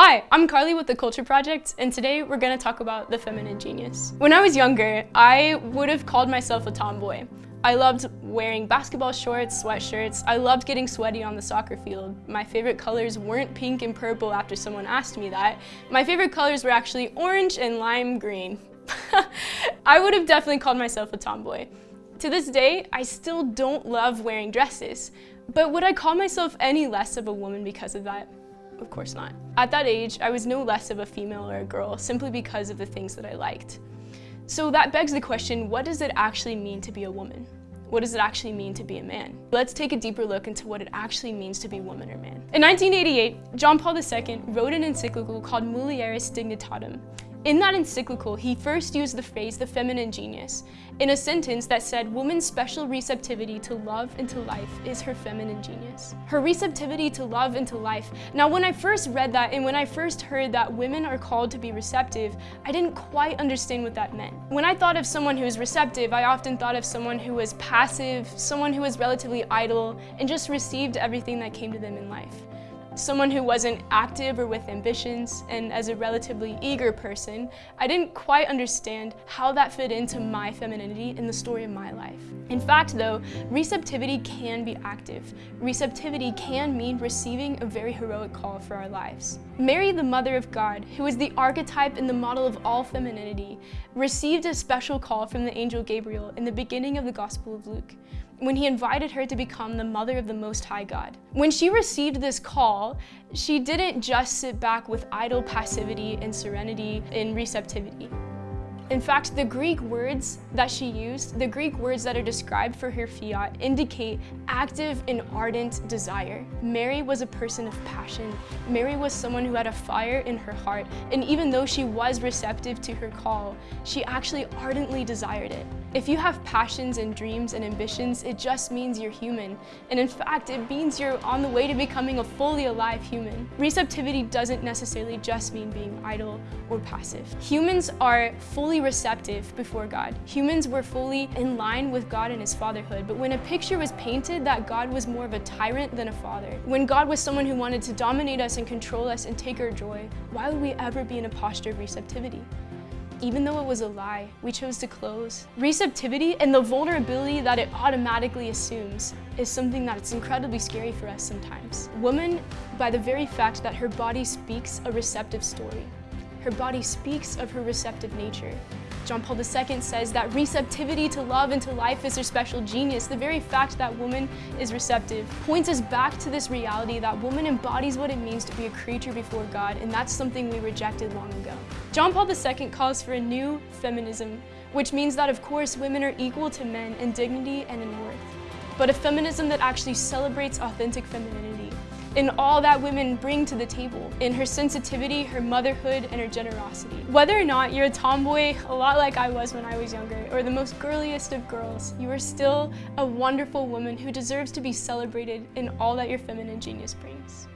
Hi, I'm Carly with The Culture Project, and today we're gonna talk about the feminine genius. When I was younger, I would have called myself a tomboy. I loved wearing basketball shorts, sweatshirts. I loved getting sweaty on the soccer field. My favorite colors weren't pink and purple after someone asked me that. My favorite colors were actually orange and lime green. I would have definitely called myself a tomboy. To this day, I still don't love wearing dresses, but would I call myself any less of a woman because of that? Of course not. At that age, I was no less of a female or a girl simply because of the things that I liked. So that begs the question, what does it actually mean to be a woman? What does it actually mean to be a man? Let's take a deeper look into what it actually means to be woman or man. In 1988, John Paul II wrote an encyclical called Mulieris Dignitatem, in that encyclical, he first used the phrase the feminine genius in a sentence that said woman's special receptivity to love and to life is her feminine genius. Her receptivity to love and to life. Now when I first read that and when I first heard that women are called to be receptive, I didn't quite understand what that meant. When I thought of someone who is receptive, I often thought of someone who was passive, someone who was relatively idle, and just received everything that came to them in life someone who wasn't active or with ambitions, and as a relatively eager person, I didn't quite understand how that fit into my femininity in the story of my life. In fact though, receptivity can be active. Receptivity can mean receiving a very heroic call for our lives. Mary, the Mother of God, who is the archetype and the model of all femininity, received a special call from the angel Gabriel in the beginning of the Gospel of Luke when he invited her to become the mother of the Most High God. When she received this call, she didn't just sit back with idle passivity and serenity and receptivity. In fact, the Greek words that she used, the Greek words that are described for her fiat, indicate active and ardent desire. Mary was a person of passion. Mary was someone who had a fire in her heart, and even though she was receptive to her call, she actually ardently desired it. If you have passions and dreams and ambitions, it just means you're human. And in fact, it means you're on the way to becoming a fully alive human. Receptivity doesn't necessarily just mean being idle or passive. Humans are fully receptive before God. Humans were fully in line with God and his fatherhood. But when a picture was painted that God was more of a tyrant than a father, when God was someone who wanted to dominate us and control us and take our joy, why would we ever be in a posture of receptivity? even though it was a lie, we chose to close. Receptivity and the vulnerability that it automatically assumes is something that's incredibly scary for us sometimes. Woman, by the very fact that her body speaks a receptive story, her body speaks of her receptive nature. John Paul II says that receptivity to love and to life is her special genius. The very fact that woman is receptive points us back to this reality that woman embodies what it means to be a creature before God, and that's something we rejected long ago. John Paul II calls for a new feminism, which means that of course women are equal to men in dignity and in worth, but a feminism that actually celebrates authentic femininity in all that women bring to the table, in her sensitivity, her motherhood, and her generosity. Whether or not you're a tomboy, a lot like I was when I was younger, or the most girliest of girls, you are still a wonderful woman who deserves to be celebrated in all that your feminine genius brings.